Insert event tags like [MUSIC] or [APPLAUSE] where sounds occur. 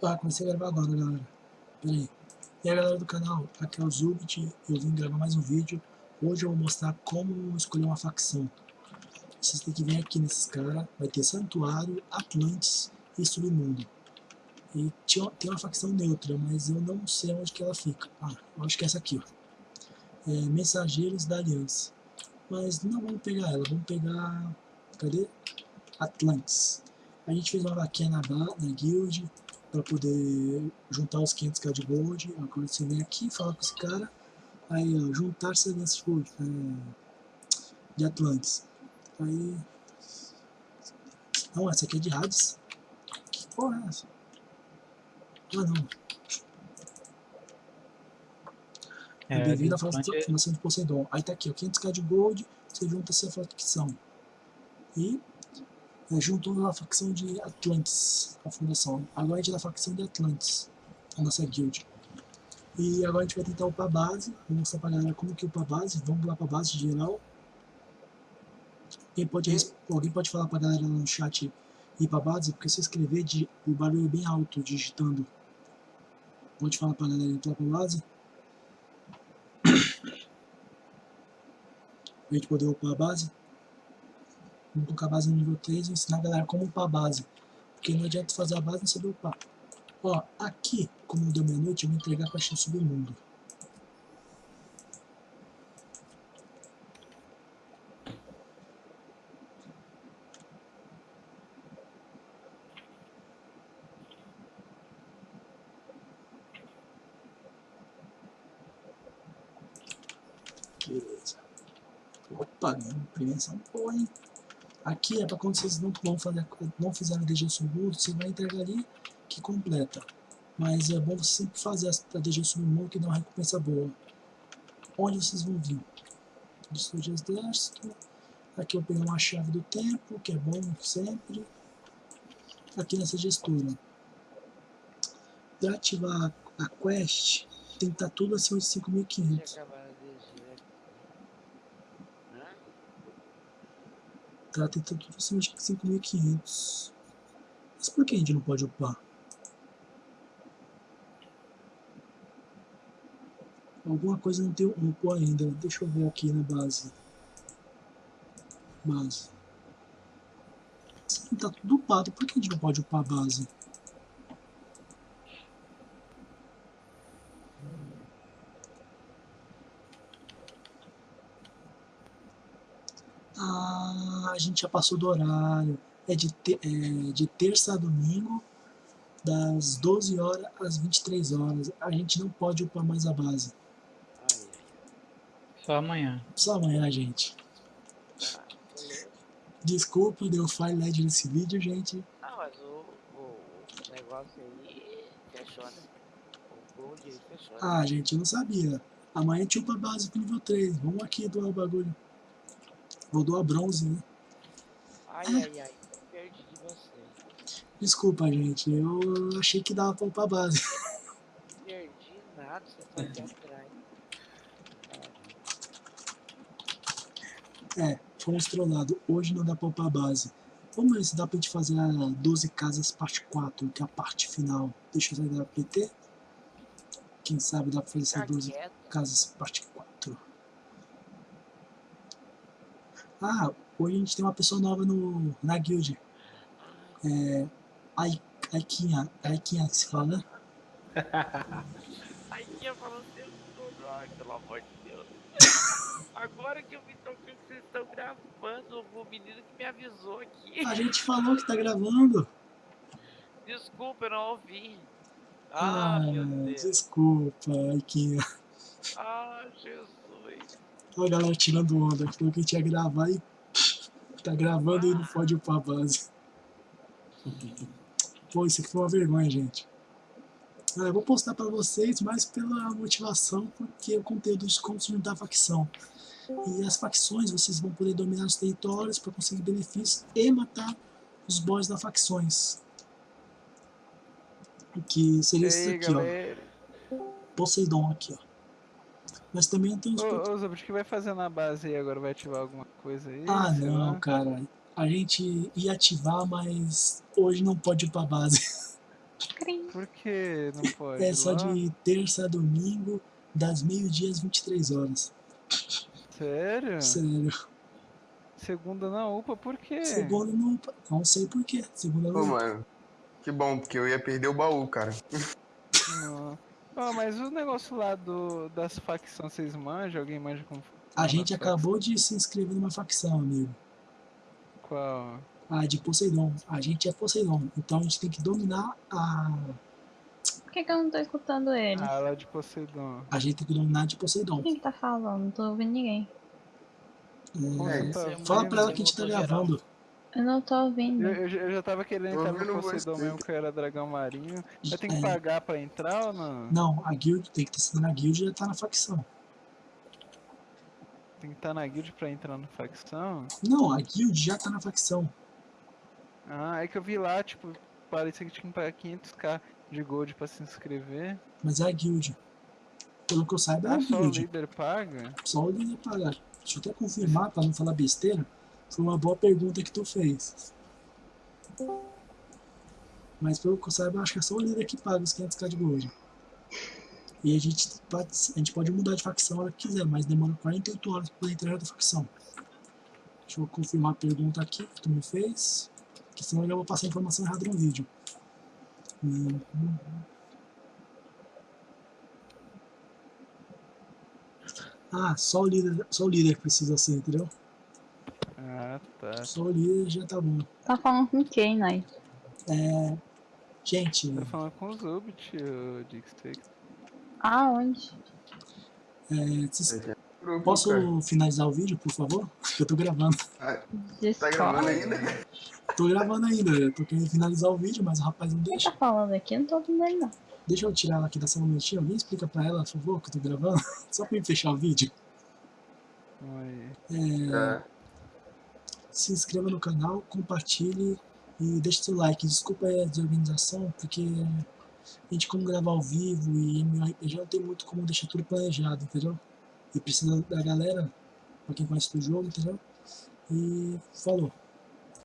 Ah, comecei a gravar agora, galera. Pera aí. E aí, galera do canal, aqui é o Zubit. Eu vim gravar mais um vídeo. Hoje eu vou mostrar como escolher uma facção. Vocês têm que vir aqui nesses caras. Vai ter Santuário, Atlantis e Submundo. E tem uma facção neutra, mas eu não sei onde que ela fica. Ah, eu acho que é essa aqui, ó. É, Mensageiros da Aliança. Mas não vamos pegar ela, vamos pegar... Cadê? Atlantis. A gente fez uma vaquinha na, na guild para poder juntar os 500k de gold. Agora você vem aqui e fala com esse cara. Aí, ó, juntar semente é, de Atlantis. Aí. Não, essa aqui é de Hades. Que porra é essa? Ah, não. É, Bem-vindo à formação de Poseidon. Aí tá aqui, ó, 500k de gold, você junta essa facção. E juntou a facção de Atlantis, a fundação. Agora a gente é da facção de Atlantis, a nossa guild. E agora a gente vai tentar upar a base, vou mostrar pra galera como que upa a base, vamos lá pra base geral. Quem pode, alguém pode falar pra galera no chat ir pra base, porque se escrever de, o barulho é bem alto digitando. Pode falar pra galera entrar pra base. Pra gente poder upar a base. Colocar a base no nível 3 e ensinar a galera como upar a base. Porque não adianta fazer a base e não saber upar. Ó, aqui, como deu meia-noite, eu vou entregar a caixinha submundo. Beleza. Opa, ganhamos prevenção boa, hein? Aqui é para quando vocês não, vão fazer, não fizeram a DG submundo, você vai entregar ali que completa. Mas é bom você sempre fazer a DG submundo que dá uma recompensa boa. Onde vocês vão vir? Destruir de exército. Aqui eu peguei uma chave do tempo, que é bom sempre. Aqui nessa gestura. Para ativar a quest, tem que estar tudo acima de 5.500. Ela tem tudo acima de 5.500. Mas por que a gente não pode upar? Alguma coisa não tem upou ainda. Deixa eu ver aqui na base. Base. Tá tudo upado. Por que a gente não pode upar a base? Ah, a gente já passou do horário. É de, te, é de terça a domingo, das 12 horas às 23 horas. A gente não pode upar mais a base. Só amanhã. Só amanhã, gente. Desculpa, deu file LED nesse vídeo, gente. Não, mas o, o negócio aí fechou, né? O gold aí fechou. Né? Ah, gente, eu não sabia. Amanhã a gente upa a base pro nível 3. Vamos aqui doar o bagulho. Vou doar bronze, né? Ai, ai, ai. Perdi de você. Desculpa, gente. Eu achei que dava pra upar a base. [LAUGHS] Perdi nada, você tá aqui atrás. É, fomos trollados. Hoje não dá pra upar a base. Vamos ver se dá pra gente fazer a 12 casas parte 4, que é a parte final. Deixa eu sair da PT. Quem sabe dá pra fazer essas 12 casas parte 4. Ah, hoje a gente tem uma pessoa nova no, na guild. É. Aikinha. Aikinha que se fala, né? [LAUGHS] Aikinha falou seu nome. Ai, pelo amor de Deus. [LAUGHS] Agora que eu me toquei que vocês estão gravando, o menino que me avisou aqui. A gente falou que tá gravando. Desculpa, eu não ouvi. Ah, ah meu Deus. Desculpa, Aikinha. Ah, Jesus. Olha a galera tirando onda. Falou que a gente ia gravar e tá gravando e não pode upar a base. Pô, isso aqui foi uma vergonha, gente. Ah, eu vou postar pra vocês mais pela motivação, porque o conteúdo de como juntar facção. E as facções, vocês vão poder dominar os territórios para conseguir benefícios e matar os boss das facções. Que seria esse aqui, galera. ó. Poseidon aqui, ó. Mas também tem uns... Ô, ô Zobra, o que vai fazer na base aí agora? Vai ativar alguma coisa aí? Ah, não, lá? cara. A gente ia ativar, mas hoje não pode ir pra base. Por que não [LAUGHS] pode? É só Lá? de terça a domingo, das meio-dia às 23 horas. Sério? Sério. Segunda na UPA, por quê? Segunda não. Não sei porquê. Segunda Pô, não. mano. Que bom, porque eu ia perder o baú, cara. Não. Ah, mas o negócio lá do, das facções, vocês manjam? Alguém manja como A gente acabou de se inscrever numa facção, amigo. Qual? A de Poseidon. A gente é Poseidon. Então a gente tem que dominar a. Por que, que eu não tô escutando ele? Ah, lá de Poseidon. A gente tem que dominar a de Poseidon. Quem que tá falando? Não tô ouvindo ninguém. É, É, Tá, fala pra ela que a gente tá geral. gravando. Eu não tô ouvindo. Eu, eu, já- eu já tava querendo entrar no Poseidon você. mesmo, que eu era dragão marinho. Eu tenho que pagar pra entrar ou não? Não, a guild tem que estar na guild e já tá na facção. Tem que estar na guild pra entrar na facção? Não, a guild já tá na facção. Ah, é que eu vi lá, tipo, parecia que tinha que pagar 500k de gold pra se inscrever. Mas é a guild. Pelo que eu saiba, é a Ah, só o guild. líder paga? Só o líder pagar. Deixa eu até confirmar pra não falar besteira. Foi uma boa pergunta que tu fez. Mas pelo que eu saiba, acho que é só o líder que paga os 500k de gold. E a gente, pode, a gente pode mudar de facção a hora que quiser, mas demora 48 horas poder entrar na facção. Deixa eu confirmar a pergunta aqui que tu me fez. Que senão eu já vou passar a informação errada no vídeo. Hum, hum. Ah, só o líder, só o líder precisa ser, entendeu? Ah. Só o líder já tá bom. Tá falando com quem, Nai? É, gente, Tá falando com o Zubit, o Dixie. Aonde? é, vocês- Grupo, posso finalizar o vídeo, por favor? Que [LAUGHS] eu tô gravando. Tá gravando ainda? Tô gravando ainda, eu tô querendo finalizar o vídeo, mas o rapaz não Quem deixa. tá falando aqui? Eu não tô ouvindo ele, não. Deixa eu tirar ela aqui da sala um minutinho. Alguém explica pra ela, por favor, que eu tô gravando? [LAUGHS] Só pra me fechar o vídeo. Aí. É, É. se inscreva no canal, compartilhe e deixe seu like. Desculpa a desorganização, porque a gente como gravar ao vivo e MMORPG não tem muito como deixar tudo planejado, entendeu? E precisa da galera, pra quem conhece do jogo, entendeu? E falou.